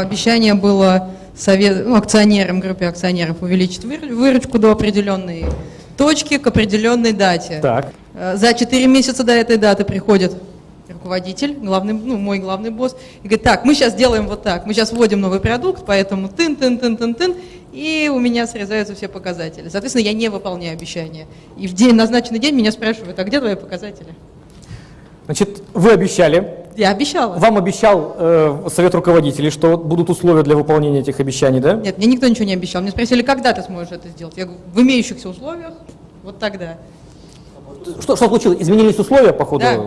Обещание было совет, ну, акционерам, группе акционеров увеличить выр- выручку до определенной точки к определенной дате. Так. Э, За 4 месяца до этой даты приходит руководитель, главный, ну, мой главный босс, и говорит, так, мы сейчас делаем вот так, мы сейчас вводим новый продукт, поэтому тын-тын-тын-тын-тын, и у меня срезаются все показатели. Соответственно, я не выполняю обещания. И в день, назначенный день меня спрашивают, а где твои показатели? Значит, вы обещали, Я обещала. вам обещал э, совет руководителей, что будут условия для выполнения этих обещаний, да? Нет, мне никто ничего не обещал. Мне спросили, когда ты сможешь это сделать. Я говорю, в имеющихся условиях, вот тогда. Что, что случилось? Изменились условия по ходу? Да.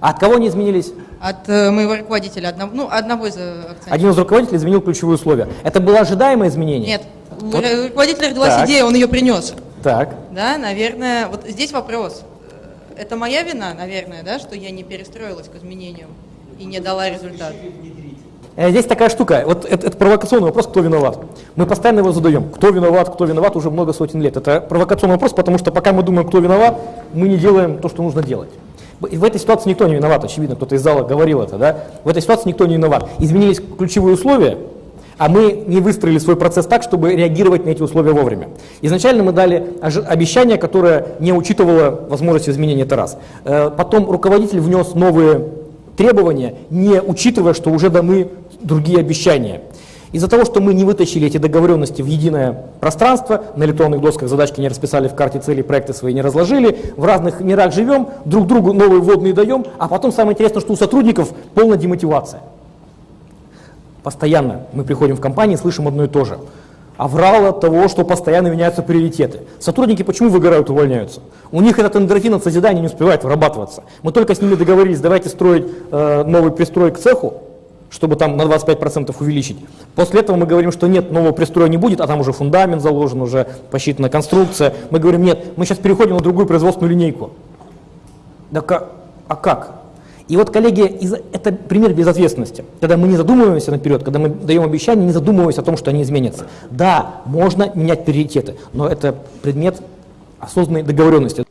А от кого они изменились? От э, моего руководителя, одного, ну, одного из э, акционеров. Один из руководителей изменил ключевые условия. Это было ожидаемое изменение? Нет, Вот. ру- руководителя родилась Так. идея, он ее принес. Так. Да, наверное, вот здесь вопрос. Это моя вина, наверное, да, что я не перестроилась к изменениям и не дала результат. Э, Здесь такая штука, вот это, это провокационный вопрос, кто виноват. Мы постоянно его задаем. Кто виноват, кто виноват уже много сотен лет. Это провокационный вопрос, потому что пока мы думаем, кто виноват, мы не делаем то, что нужно делать. И в этой ситуации никто не виноват, очевидно, кто-то из зала говорил это, да? В этой ситуации никто не виноват. Изменились ключевые условия, а мы не выстроили свой процесс так, чтобы реагировать на эти условия вовремя. Изначально мы дали обещание, которое не учитывало возможность изменения, это раз. Э, Потом руководитель внес новые требования, не учитывая, что уже даны другие обещания. Из-за того, что мы не вытащили эти договоренности в единое пространство, на электронных досках задачки не расписали в карте целей, проекты свои не разложили, в разных мирах живем, друг другу новые вводные даем, а потом самое интересное, что у сотрудников полная демотивация. Постоянно мы приходим в компании и слышим одно и то же. Аврал от того, что постоянно меняются приоритеты. Сотрудники почему выгорают, увольняются? У них этот эндорфин от созидания не успевает вырабатываться. Мы только с ними договорились, давайте строить э, новый пристрой к цеху, чтобы там на 25% увеличить. После этого мы говорим, что нет, нового пристроя не будет, а там уже фундамент заложен, уже посчитана конструкция. Мы говорим, нет, мы сейчас переходим на другую производственную линейку. Да ка- а как? И вот, коллеги, это пример безответственности. Когда мы не задумываемся наперед, когда мы даем обещания, не задумываясь о том, что они изменятся. Да, можно менять приоритеты, но это предмет осознанной договоренности.